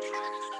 track.